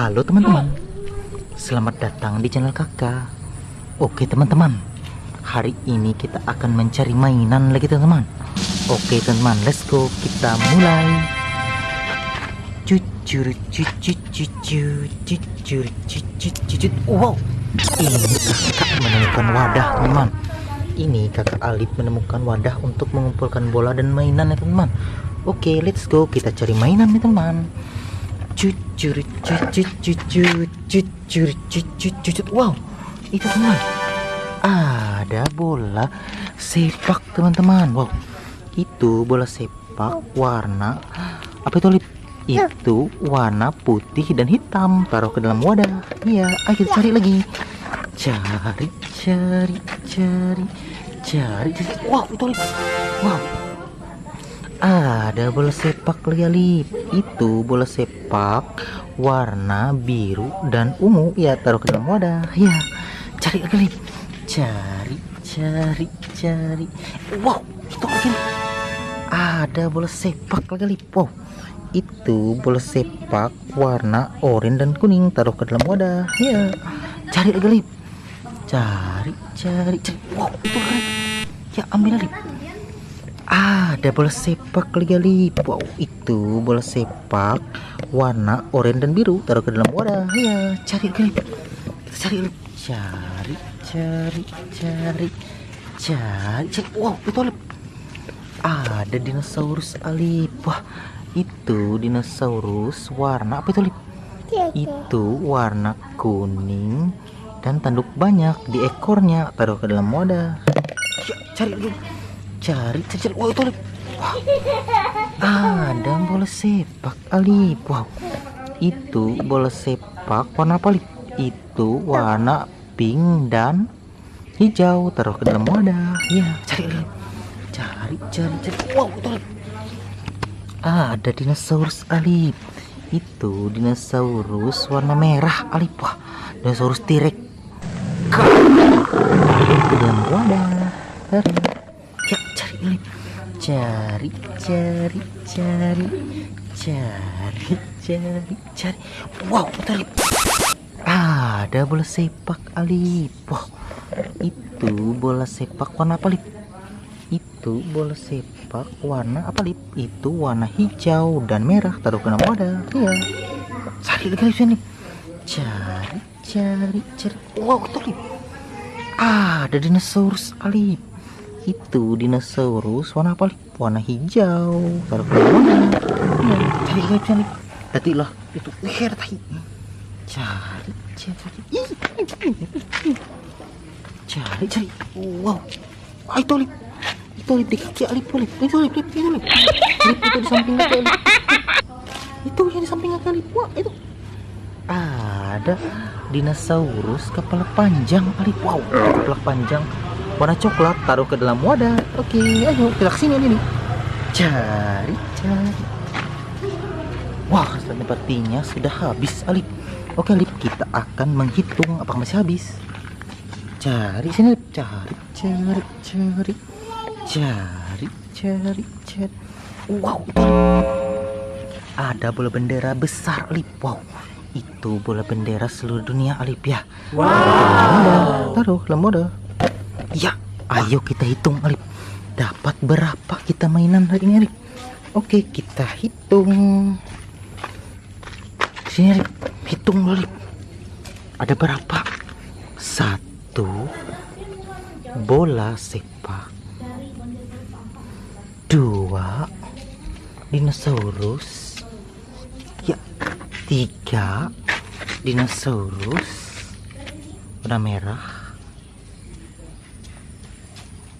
Halo teman-teman. Selamat datang di channel kakak. Oke teman-teman. Hari ini kita akan mencari mainan lagi teman-teman. Oke teman-teman let's go. Kita mulai. Cucur cucur cucur cucur cucur cucur. Wow. Ini kakak menemukan wadah teman-teman. Ini kakak Alif menemukan wadah untuk mengumpulkan bola dan mainan ya teman-teman. Oke let's go. Kita cari mainan nih teman cucur cucur cucur cucur cucur cucur. Wow itu teman. Ada bola sepak teman-teman. Wow itu bola sepak warna apa itu lip? Itu warna putih dan hitam taruh ke dalam wadah. Iya ayo cari lagi. Cari cari cari cari. Wow itu lip. Wow ada bola sepak lagi itu bola sepak warna biru dan ungu. Ya taruh ke dalam wadah. Ya cari lagi cari cari cari. Wow itu lagi. Ada bola sepak lagi wow itu bola sepak warna oranye dan kuning. Taruh ke dalam wadah. Ya cari lagi. Cari cari cari. Wow itu lagi. Ya ambil lagi ada bola sepak lagi wow itu bola sepak warna oranye dan biru. Taruh ke dalam wadah. Ya cari kita cari cari cari cari cari cari. Wow itu alip. Ada dinosaurus alip. Wah itu dinosaurus warna apa itu alip? Itu warna kuning dan tanduk banyak di ekornya. Taruh ke dalam wadah. Ya, cari lagi cari cari wow itu wow. ada bola sepak alip wow itu bola sepak warna apa alip itu warna pink dan hijau. Taruh ke dalam wadah. Ya cari cari. Cari cari wow itu ada. Dinosaurus alip itu dinosaurus warna merah alip wah dinosaurus tirek ke dalam wadah cari cari cari. Cari cari cari. Wow lip. Ada bola sepak alip wow itu bola sepak warna apa lip? Itu bola sepak warna apa lip? Itu warna hijau dan merah taruh ke dalam wadah. Iya. Cari lagi sini cari cari cari. Wow betul lip. Ada dinosaurus alip itu dinosaurus warna apa? Warna hijau. Taruh mana cari cari cari. Tadi lah itu wih tadi. Cari cari. Cari cari. Wow. Ah, itu lip. Itu lip di kaki lip lip. Itu lip lip itu lip. Lip itu di samping lip. Itu yang di samping lip. Wah itu. Ada dinosaurus kepala panjang alip wow kepala panjang warna coklat taruh ke dalam wadah. Oke ayo kita ke sini ini cari cari. Wah sepertinya sudah habis Alip. Oke Alip kita akan menghitung apakah masih habis. Cari sini Alip. Cari cari cari. Cari cari cari. Wow. Ada bola bendera besar Alip. Wow. Itu bola bendera seluruh dunia Alip ya. Wow. Taruh dalam wadah Ya, ayo kita hitung Alip. Dapat berapa kita mainan hari ini Alip? Oke, kita hitung. Sini Alip, hitung Alip. Ada berapa? Satu bola sepak. Dua dinosaurus. Ya, tiga dinosaurus warna merah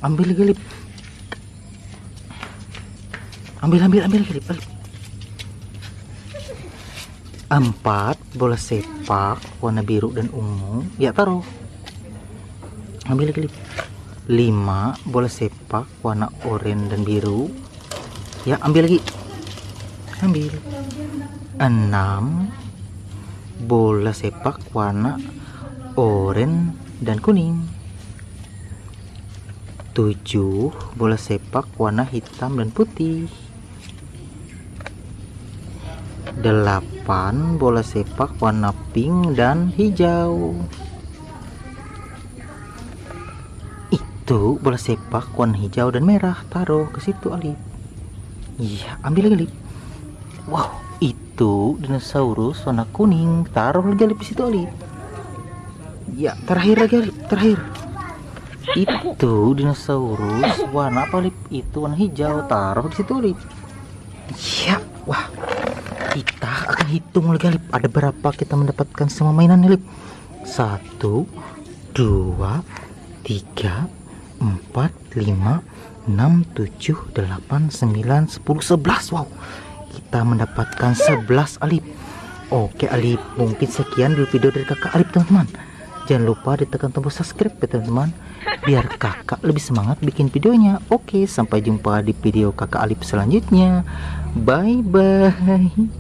ambil lagi lip ambil ambil ambil lagi lip empat bola sepak warna biru dan ungu. Ya taruh. Ambil lagi lip lima bola sepak warna oranye dan biru. Ya ambil lagi. Ambil. Enam bola sepak warna oranye dan kuning 7 bola sepak warna hitam dan putih. Delapan bola sepak warna pink dan hijau. Itu bola sepak warna hijau dan merah. Taruh ke situ Alif iya ambil lagi Alif wow itu dinosaurus warna kuning. Taruh lagi Alif di situ Alif ya terakhir lagi Alif terakhir itu dinosaurus warna apa Alif itu warna hijau. Taruh di situ Alif ya wah. Kita akan hitung lagi Alif ada berapa kita mendapatkan semua mainan Alif satu dua tiga 4 5 6 7 8 9 10 11 wow. Kita mendapatkan 11 alip oke alip mungkin sekian dulu video dari kakak alip teman-teman jangan lupa ditekan tombol subscribe ya teman-teman. Biar kakak lebih semangat bikin videonya. Oke sampai jumpa di video kakak alip selanjutnya. Bye bye